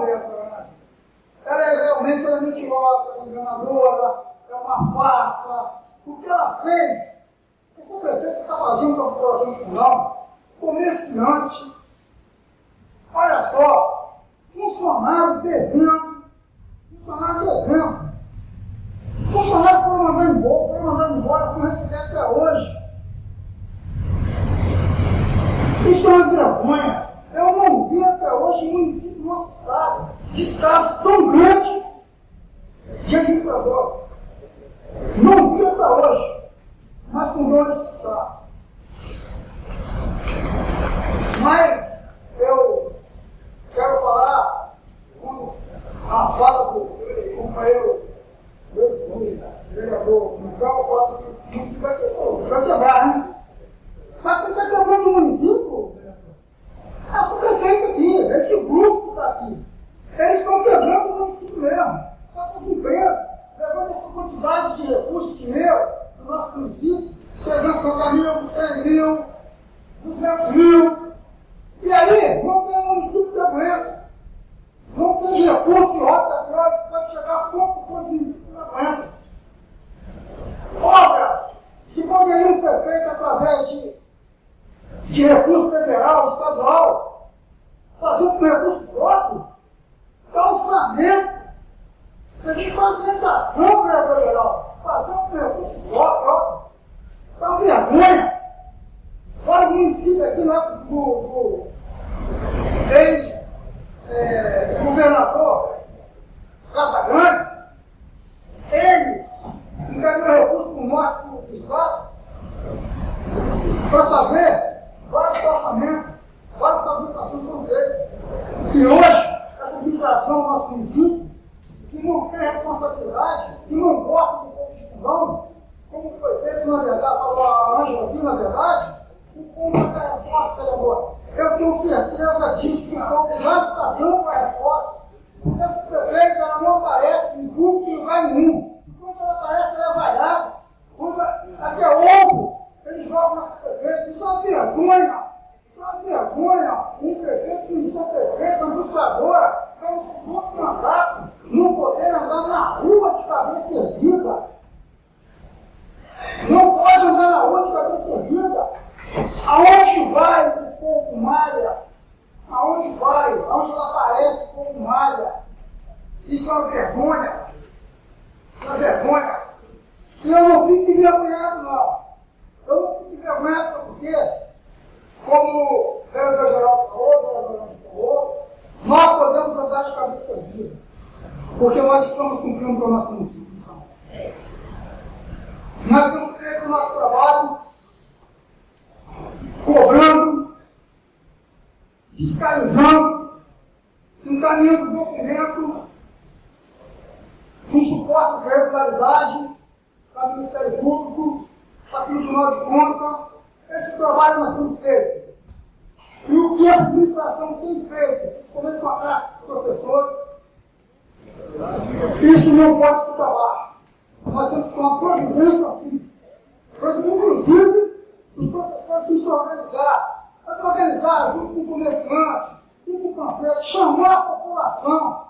vereadora, ela é realmente ela é mentirosa, ela é enganadora, é uma farsa. O que ela fez, esse prefeito está fazendo com a população de Fundão, comerciante, olha só, funcionário devendo, funcionário devendo. Funcionários foram mandando embora, foram mandando embora sem receber até hoje. Isso é uma vergonha. Eu não vi até hoje um município do nosso estado descaso tão grande de administrador. Não vi até hoje, mas com esse estado. Mas eu quero falar, quando a fala do companheiro vereador Miguel fala que não se vai quebrar, né? Mas quem está quebrando o município é o prefeito aqui, esse grupo que está aqui. Eles estão quebrando o município mesmo. Só essas empresas, levando essa quantidade de recursos, de dinheiro do nosso município, 350 mil, 100 mil, 200 mil. E aí, não tem município que aguenta. Não tem recurso que rota que pode chegar a pouco coisa município que não aguenta. Obras que poderiam ser feitas através de de recurso federal, estadual, fazendo com recurso próprio, calçamento, você tem pavimentação, vereador geral, fazendo com recurso próprio, isso é uma vergonha. Aqui lá do, do ex-governador é, Casagrande, ele encaminhou recurso para o norte do estado para fazer vários orçamentos, várias publicações foram feitas. E hoje, essa administração do nosso município, que não tem responsabilidade, que não gosta do povo de fundão, como foi feito, na verdade, falou a Ângela aqui, na verdade, o povo Eu tenho certeza disso, que o povo já está dando a resposta. Porque essa prefeita ela não aparece em público em lugar nenhum. Enquanto ela aparece, ela é vaiada. Quando até ovo eles jogam nessa prefeita. Isso é uma vergonha. Isso é uma vergonha. Um prefeito que não prefeito, uma buscadora, um segundo mandato, não poder andar na rua de cabeça erguida. Não pode andar na rua de cabeça erguida. Aonde vai o povo malha? Aonde vai? Aonde ela aparece o povo malha? Isso é uma vergonha. Uma vergonha. E eu não fico envergonhado, não. Eu não fico envergonhado, porque, como o vereador geral falou, o falou, nós podemos andar de cabeça erguida, porque nós estamos cumprindo com a nossa missão. Nós temos feito o nosso trabalho cobrando, fiscalizando, encaminhando documento supostas irregularidades para o Ministério Público para o Tribunal de Contas. Esse trabalho nós temos feito. E o que essa administração tem feito, principalmente com a classe de professores, isso não pode ficar baixo. Nós temos que tomar providência assim. Inclusive, os professores têm se organizar. Mas organizar junto com o comerciante e com o panfleto, chamar a população.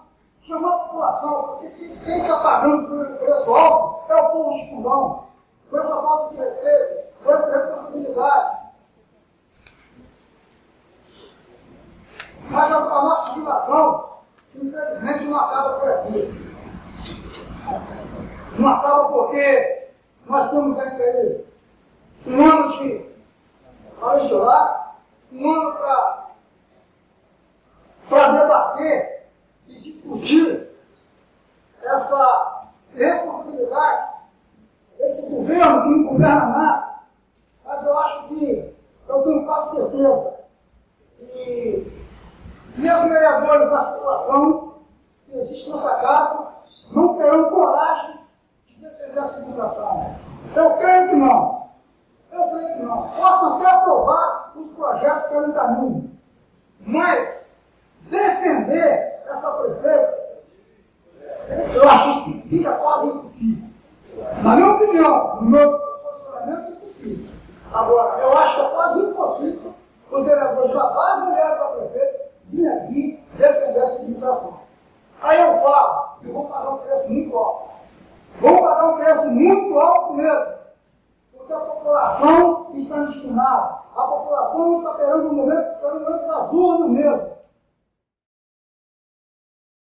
População, quem está pagando por esse alto é o povo de fundão com essa falta de respeito, com essa responsabilidade. Mas a, a nossa jubilação, infelizmente, não acaba por aqui. Não acaba porque nós temos ainda aí um ano de legislar, um ano para debater e discutir essa responsabilidade esse governo que não governa nada, mas eu acho que, eu tenho quase certeza, que mesmo vereadores da situação que existe nessa casa não terão coragem de defender essa administração. Eu creio que não. Eu creio que não. Posso até aprovar os projetos que estão em caminho, mas defender essa prefeita, eu acho que fica quase impossível. Na minha opinião, no meu. Agora, eu acho que é quase impossível os vereadores da base aliada da prefeito vir aqui defender essa administração. Aí eu falo que vou pagar um preço muito alto. Vou pagar um preço muito alto mesmo. Porque a população está indignada. A população está esperando o momento, está no momento das urnas mesmo.